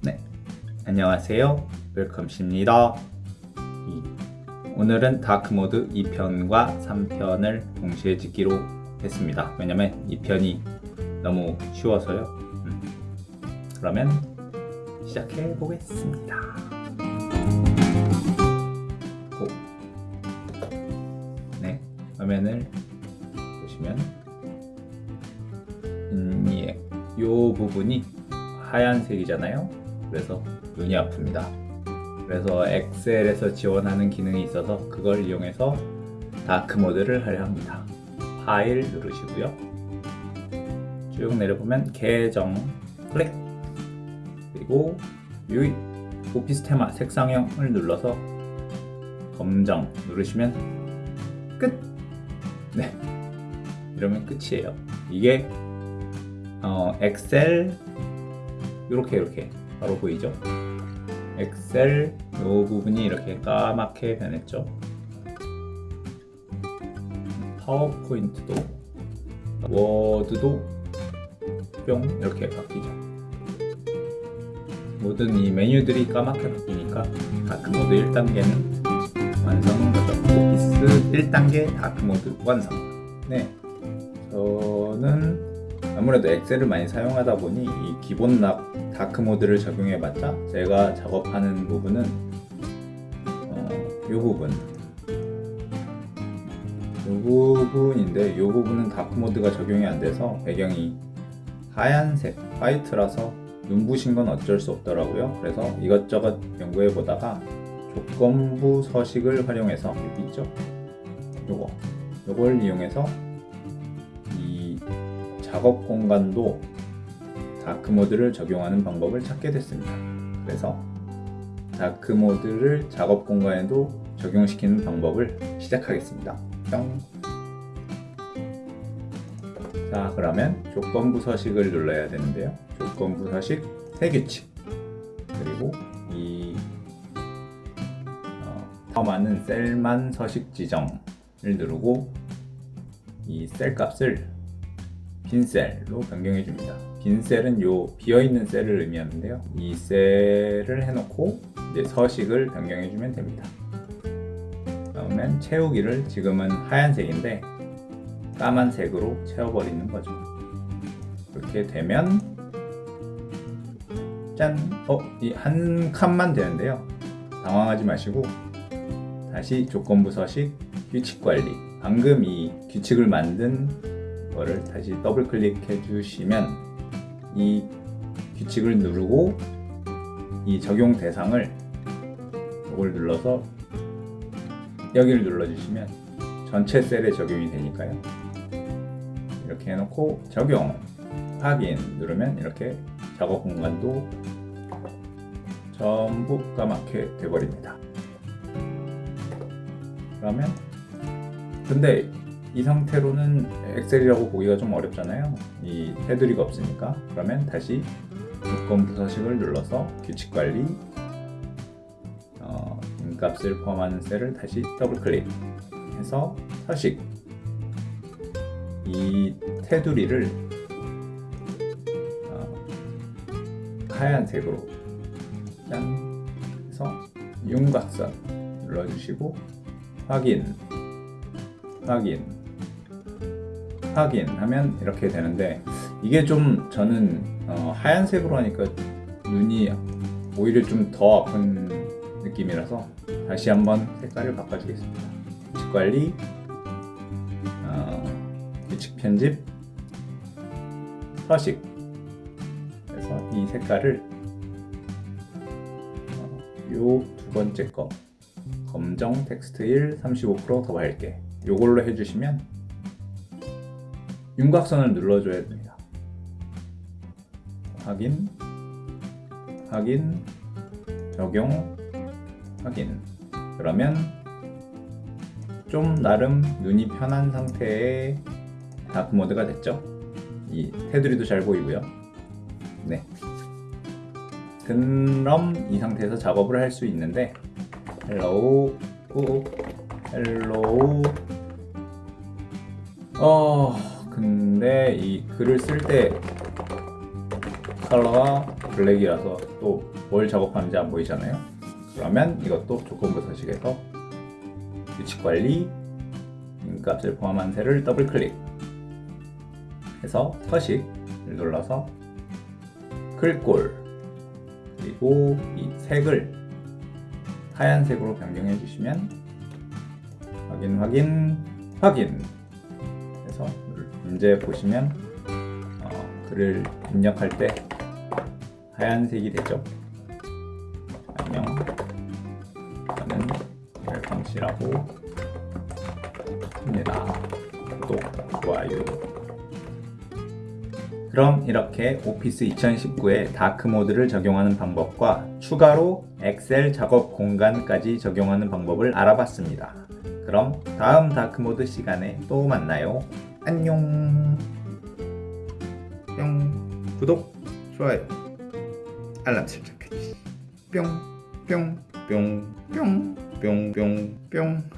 네, 안녕하세요. 웰컴십니다. 오늘은 다크모드 2편과 3편을 동시에 찍기로 했습니다. 왜냐면 2편이 너무 쉬워서요. 음. 그러면 시작해 보겠습니다. 고. 네, 화면을 보시면 음, 예, 요 부분이 하얀색이잖아요. 그래서 눈이 아픕니다. 그래서 엑셀에서 지원하는 기능이 있어서 그걸 이용해서 dark mode를 하려 합니다. 파일 누르시고요. 쭉 내려보면 계정 클릭 그리고 이 오피스 테마 색상형을 눌러서 검정 누르시면 끝! 네 이러면 끝이에요. 이게 어, 엑셀 이렇게 이렇게 바로 보이죠? 엑셀 이 부분이 이렇게 까맣게 변했죠. 파워포인트도 워드도 뿅 이렇게 바뀌죠. 모든 이 메뉴들이 까맣게 바뀌니까 dark mode 1단계는 완성인 거죠. 오피스 1단계 dark mode 완성. 네, 저는 아무래도 엑셀을 많이 사용하다 보니 이 기본 락 dark mode를 적용해봤자 제가 작업하는 부분은 어, 이 부분. 이 부분인데 이 부분은 dark mode가 적용이 안 돼서 배경이 하얀색 white라서 눈부신 건 어쩔 수 없더라고요. 그래서 이것저것 연구해 보다가 조건부 서식을 활용해서 여기 있죠? 요거. 요걸 이용해서 이 작업 공간도 dark mode를 적용하는 방법을 찾게 됐습니다. 그래서 dark mode를 작업 공간에도 적용시키는 방법을 시작하겠습니다. 뿅. 자, 그러면 조건부 서식을 눌러야 되는데요. 조건부 서식 새 규칙 그리고 이 어, 포함하는 셀만 서식 지정을 누르고 이 셀 값을 빈 셀로 변경해 줍니다. 빈 셀은 요 비어 있는 셀을 의미하는데요. 이 셀을 해놓고 이제 서식을 변경해 주면 됩니다. 그러면 채우기를 지금은 하얀색인데 까만색으로 채워버리는 거죠. 그렇게 되면 짠! 어? 이 한 칸만 되는데요. 당황하지 마시고 다시 조건부 서식 규칙 관리 방금 이 규칙을 만든 거를 다시 더블 클릭해 주시면 이 규칙을 누르고 이 적용 대상을 이걸 눌러서 여기를 눌러 주시면 전체 셀에 적용이 되니까요. 이렇게 해놓고 적용 확인 누르면 이렇게 작업 공간도 전부 까맣게 돼버립니다. 그러면 근데 이 상태로는 엑셀이라고 보기가 좀 어렵잖아요. 이 테두리가 없으니까. 그러면 다시 조건 부 서식을 눌러서 규칙 관리 어, 인값을 포함하는 셀을 다시 더블 클릭해서 서식. 이 테두리를 어, 하얀색으로 짠 해서 윤곽선 눌러주시고 확인 확인 확인 하면 이렇게 되는데 이게 좀 저는 어, 하얀색으로 하니까 눈이 오히려 좀 더 아픈 느낌이라서 다시 한번 색깔을 바꿔주겠습니다. 규칙 관리 어, 규칙 편집 서식. 그래서 이 색깔을 어, 요두 번째 거 검정 텍스트 1 35%더 밝게 요걸로 해주시면 윤곽선을 눌러줘야 됩니다. 확인, 확인, 적용, 확인. 그러면 좀 나름 눈이 편한 상태의 dark mode가 됐죠. 이 테두리도 잘 보이고요. 네. 그럼 이 상태에서 작업을 할 수 있는데 hello hello 어 근데 이 글을 쓸 때 컬러가 블랙이라서 또 뭘 작업하는지 안 보이잖아요. 그러면 이것도 조건부 서식에서 규칙 관리 값을 포함한 셀을 더블 클릭 해서 서식을 눌러서 글꼴 그리고 이 색을 하얀색으로 변경해 주시면 확인 확인 확인 그래서 문제 보시면 어, 글을 입력할 때 하얀색이 되죠. 안녕. 저는 열광씨라고 합니다. 구독, 좋아요. 그럼 이렇게 오피스 2019에 다크 모드를 적용하는 방법과 추가로 엑셀 작업 공간까지 적용하는 방법을 알아봤습니다. 그럼 다음 다크 모드 시간에 또 만나요. 안녕. 뿅. 구독, 좋아요. 알람 설정까지. 뿅, 뿅, 뿅, 뿅, 뿅, 뿅, 뿅.